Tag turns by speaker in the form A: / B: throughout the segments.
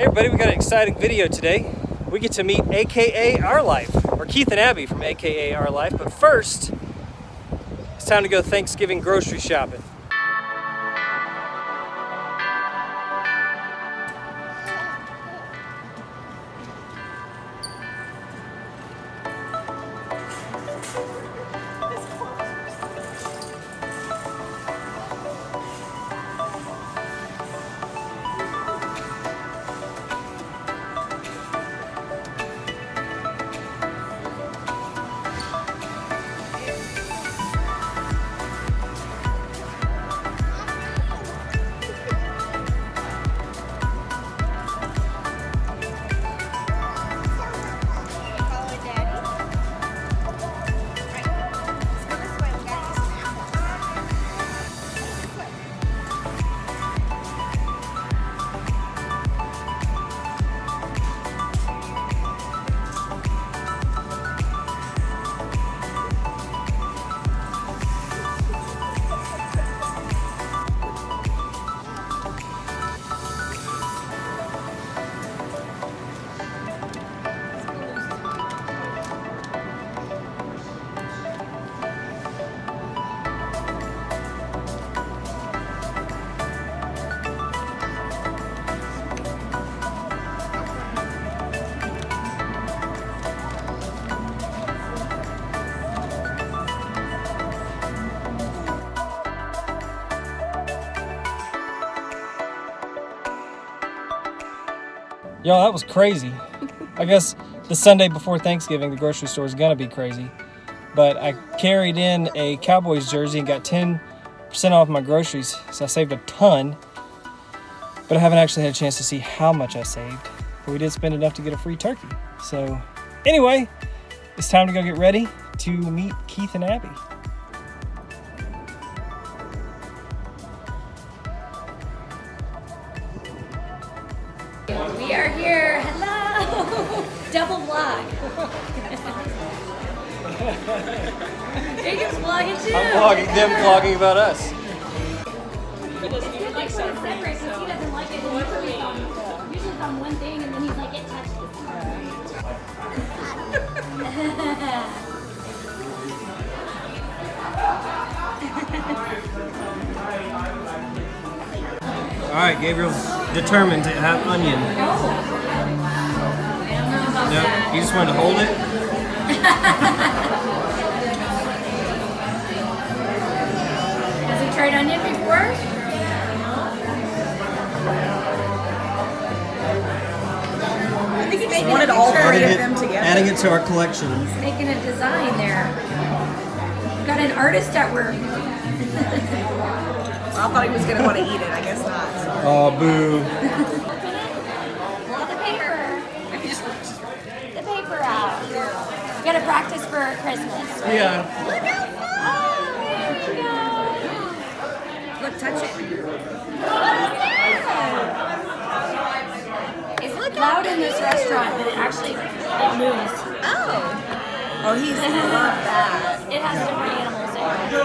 A: Hey everybody, we got an exciting video today. We get to meet AKA Our Life, or Keith and Abby from AKA Our Life. But first, it's time to go Thanksgiving grocery shopping. Y'all, that was crazy. I guess the Sunday before Thanksgiving, the grocery store is gonna be crazy. But I carried in a Cowboys jersey and got 10% off my groceries, so I saved a ton. But I haven't actually had a chance to see how much I saved. But we did spend enough to get a free turkey. So anyway, it's time to go get ready to meet Keith and Abby.
B: We are here. Hello. Double vlog. you can vlog it too.
A: I'm vlogging them vlogging about us.
B: Like so separate because he doesn't like it. Usually it's on, usually on one thing and then he's like, it touched
A: All right, Gabriel's determined to have onion. No, you just wanted to hold it.
B: Has he tried onion before?
C: I think he just
B: Making
C: wanted all three of
A: it,
C: them together.
A: adding it to our collection.
B: Making a design there. We've Got an artist at work.
C: I thought he was gonna want to eat it. I guess not.
A: Oh, boo.
B: Pull the paper. The paper out. You gotta practice for Christmas. right?
A: Yeah.
B: Look how fun! There we go.
C: Look, touch it.
B: It's loud in this restaurant, but it actually it moves.
C: Oh. Oh, he's love that.
B: It has different animals in it.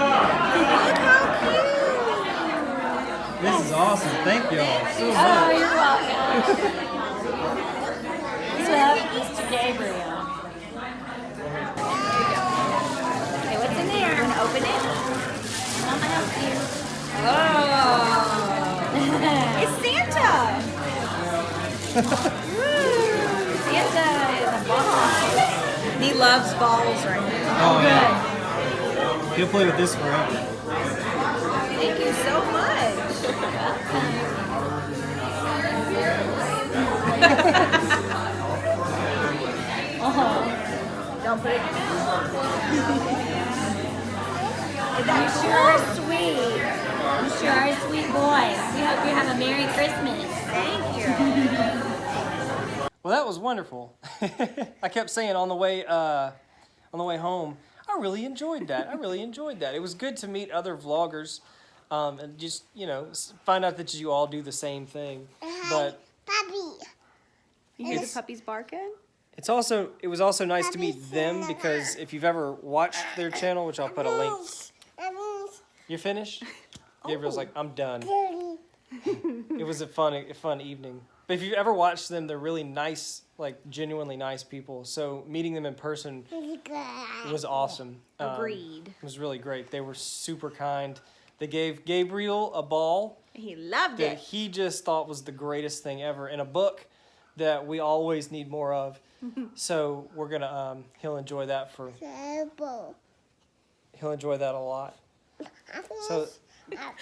C: Look how cute.
A: This is awesome. Thank y'all so oh, much.
B: Oh, you're welcome. so, Mr. Gabriel. Okay, what's in there? I'm gonna open it. I'm gonna help you.
C: Oh. It's Santa.
B: Santa is a ball.
C: He loves balls right now.
A: Oh,
B: Good.
A: yeah. He'll play with this forever.
C: Don't put it in.
B: You sure are sweet. You sure are a sweet boy. We hope you have a Merry Christmas.
C: Thank you.
A: Well, that was wonderful. I kept saying on the way uh, on the way home, I really enjoyed that. I really enjoyed that. It was good to meet other vloggers um, and just you know find out that you all do the same thing. But
D: Puppy.
C: You hear the puppies barking?
A: it's also it was also nice to meet them because if you've ever watched their channel, which I'll put a link. You're finished. Gabriel's like, I'm done. It was a fun a fun evening. But if you've ever watched them, they're really nice, like genuinely nice people. So meeting them in person was awesome. Um,
C: Agreed.
A: it was really great. They were super kind. They gave Gabriel a ball
C: He loved
A: that
C: it.
A: he just thought was the greatest thing ever in a book that we always need more of. so we're gonna um, he'll enjoy that for he'll enjoy that a lot. So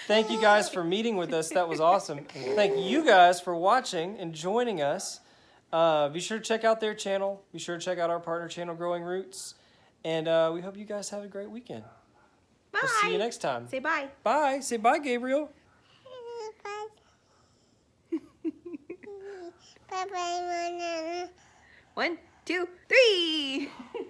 A: thank you guys for meeting with us. That was awesome. Thank you guys for watching and joining us. Uh, be sure to check out their channel. Be sure to check out our partner channel, Growing Roots. And uh, we hope you guys have a great weekend.
C: Bye.
A: We'll see you next time.
C: Say bye.
A: Bye. Say bye, Gabriel.
C: One, two, three.